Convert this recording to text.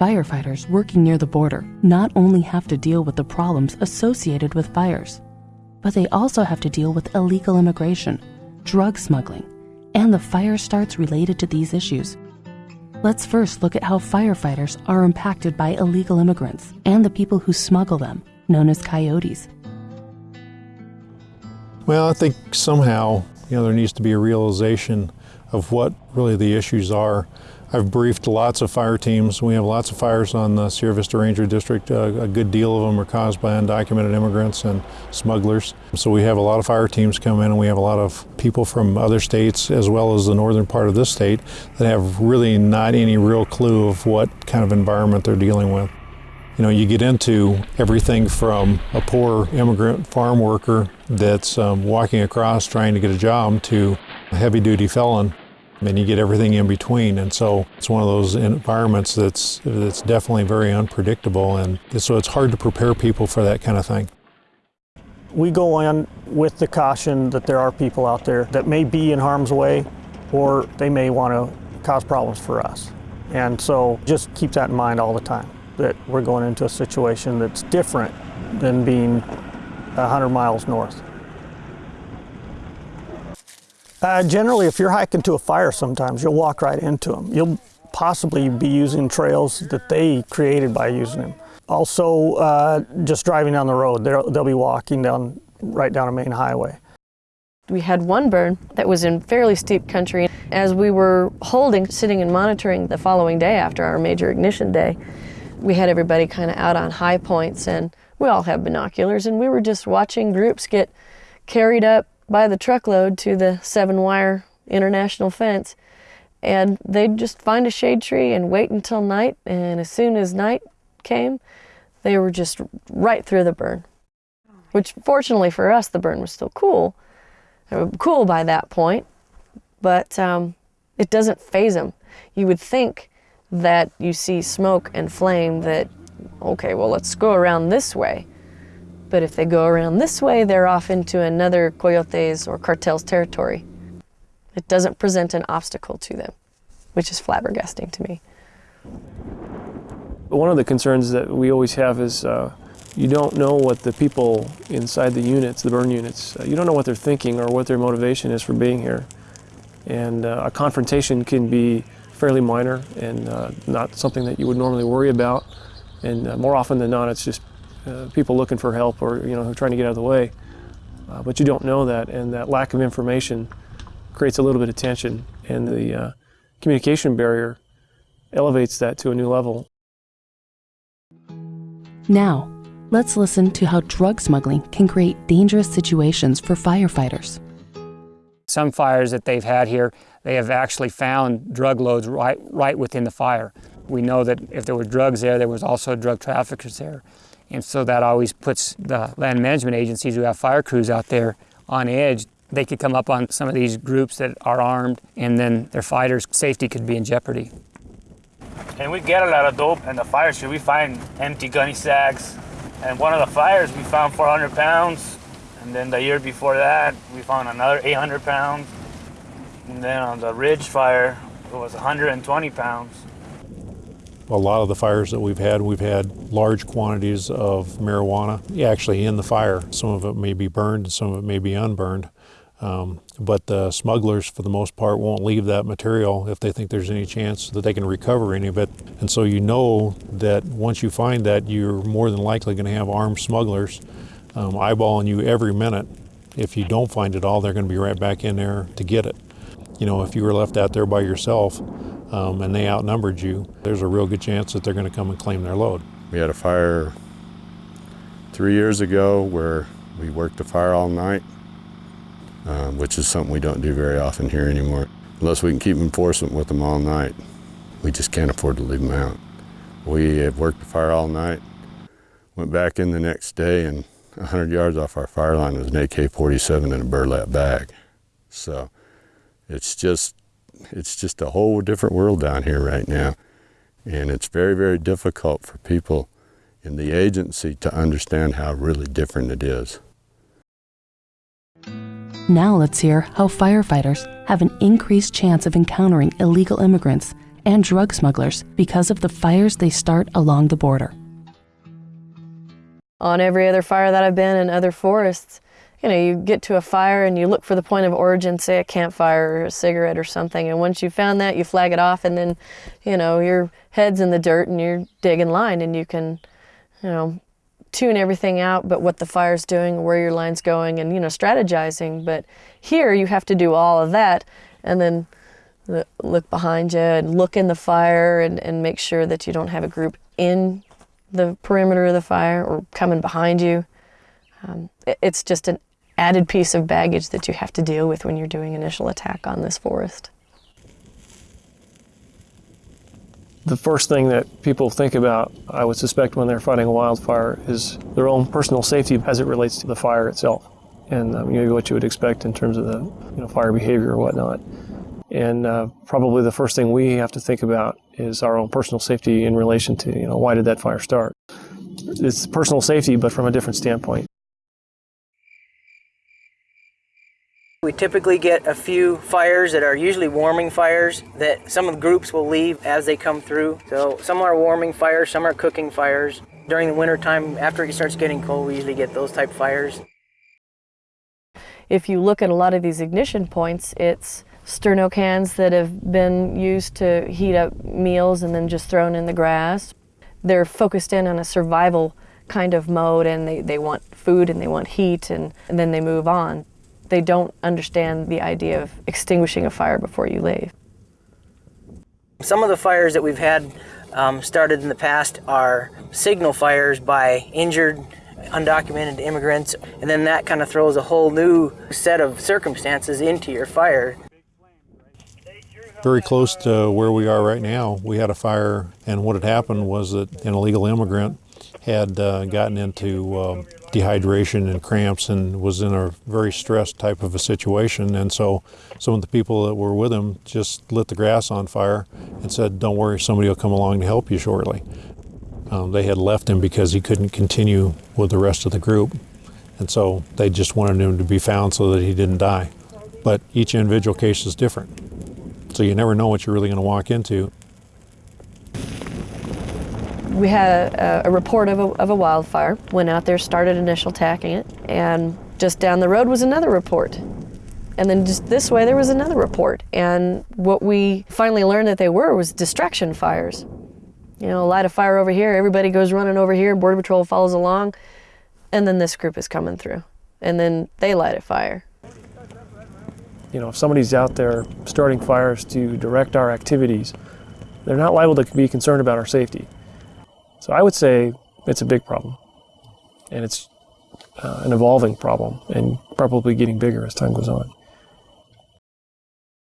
Firefighters working near the border not only have to deal with the problems associated with fires, but they also have to deal with illegal immigration, drug smuggling, and the fire starts related to these issues. Let's first look at how firefighters are impacted by illegal immigrants and the people who smuggle them, known as coyotes. Well, I think somehow, you know, there needs to be a realization of what really the issues are. I've briefed lots of fire teams. We have lots of fires on the Sierra Vista Ranger District. Uh, a good deal of them are caused by undocumented immigrants and smugglers. So we have a lot of fire teams come in and we have a lot of people from other states as well as the northern part of this state that have really not any real clue of what kind of environment they're dealing with. You know, you get into everything from a poor immigrant farm worker that's um, walking across trying to get a job to a heavy duty felon and you get everything in between. And so it's one of those environments that's, that's definitely very unpredictable. And so it's hard to prepare people for that kind of thing. We go in with the caution that there are people out there that may be in harm's way or they may want to cause problems for us. And so just keep that in mind all the time, that we're going into a situation that's different than being 100 miles north. Uh, generally, if you're hiking to a fire sometimes, you'll walk right into them. You'll possibly be using trails that they created by using them. Also, uh, just driving down the road, they'll be walking down right down a main highway. We had one burn that was in fairly steep country. As we were holding, sitting and monitoring the following day after our major ignition day, we had everybody kind of out on high points and we all have binoculars and we were just watching groups get carried up by the truckload to the seven wire international fence and they'd just find a shade tree and wait until night and as soon as night came they were just right through the burn which fortunately for us the burn was still cool cool by that point but um, it doesn't faze them you would think that you see smoke and flame that okay well let's go around this way but if they go around this way, they're off into another coyotes or cartel's territory. It doesn't present an obstacle to them, which is flabbergasting to me. One of the concerns that we always have is uh, you don't know what the people inside the units, the burn units, uh, you don't know what they're thinking or what their motivation is for being here. And uh, a confrontation can be fairly minor and uh, not something that you would normally worry about. And uh, more often than not, it's just uh, people looking for help or you know trying to get out of the way. Uh, but you don't know that, and that lack of information creates a little bit of tension, and the uh, communication barrier elevates that to a new level. Now, let's listen to how drug smuggling can create dangerous situations for firefighters. Some fires that they've had here, they have actually found drug loads right, right within the fire. We know that if there were drugs there, there was also drug traffickers there. And so that always puts the land management agencies who have fire crews out there on edge. They could come up on some of these groups that are armed and then their fighters' safety could be in jeopardy. And we get a lot of dope in the fire shoot. We find empty gunny sacks. And one of the fires, we found 400 pounds. And then the year before that, we found another 800 pounds. And then on the Ridge fire, it was 120 pounds a lot of the fires that we've had, we've had large quantities of marijuana actually in the fire. Some of it may be burned some of it may be unburned. Um, but the smugglers, for the most part, won't leave that material if they think there's any chance that they can recover any of it. And so you know that once you find that, you're more than likely going to have armed smugglers um, eyeballing you every minute. If you don't find it all, they're going to be right back in there to get it. You know, if you were left out there by yourself, um, and they outnumbered you, there's a real good chance that they're going to come and claim their load. We had a fire three years ago where we worked the fire all night, um, which is something we don't do very often here anymore. Unless we can keep enforcement with them all night, we just can't afford to leave them out. We had worked the fire all night, went back in the next day, and 100 yards off our fire line was an AK-47 in a burlap bag. So it's just it's just a whole different world down here right now. And it's very, very difficult for people in the agency to understand how really different it is. Now let's hear how firefighters have an increased chance of encountering illegal immigrants and drug smugglers because of the fires they start along the border. On every other fire that I've been in other forests, you know, you get to a fire and you look for the point of origin, say a campfire or a cigarette or something, and once you found that, you flag it off, and then, you know, your head's in the dirt and you're digging line, and you can, you know, tune everything out, but what the fire's doing, where your line's going, and you know, strategizing. But here, you have to do all of that, and then look behind you and look in the fire and, and make sure that you don't have a group in the perimeter of the fire or coming behind you. Um, it, it's just an added piece of baggage that you have to deal with when you're doing initial attack on this forest. The first thing that people think about, I would suspect, when they're fighting a wildfire is their own personal safety as it relates to the fire itself and um, you know, what you would expect in terms of the you know, fire behavior or whatnot. And uh, probably the first thing we have to think about is our own personal safety in relation to, you know, why did that fire start? It's personal safety, but from a different standpoint. We typically get a few fires that are usually warming fires that some of the groups will leave as they come through. So some are warming fires, some are cooking fires. During the winter time, after it starts getting cold, we usually get those type fires. If you look at a lot of these ignition points, it's sterno cans that have been used to heat up meals and then just thrown in the grass. They're focused in on a survival kind of mode and they, they want food and they want heat and, and then they move on they don't understand the idea of extinguishing a fire before you leave. Some of the fires that we've had um, started in the past are signal fires by injured, undocumented immigrants, and then that kind of throws a whole new set of circumstances into your fire. Very close to where we are right now, we had a fire, and what had happened was that an illegal immigrant had uh, gotten into uh, dehydration and cramps and was in a very stressed type of a situation. And so some of the people that were with him just lit the grass on fire and said, don't worry, somebody will come along to help you shortly. Um, they had left him because he couldn't continue with the rest of the group. And so they just wanted him to be found so that he didn't die. But each individual case is different. So you never know what you're really going to walk into we had a, a report of a, of a, wildfire, went out there, started initial attacking it, and just down the road was another report. And then just this way there was another report. And what we finally learned that they were was distraction fires. You know, light a fire over here, everybody goes running over here, Border Patrol follows along, and then this group is coming through. And then they light a fire. You know, if somebody's out there starting fires to direct our activities, they're not liable to be concerned about our safety. So I would say it's a big problem. And it's uh, an evolving problem and probably getting bigger as time goes on.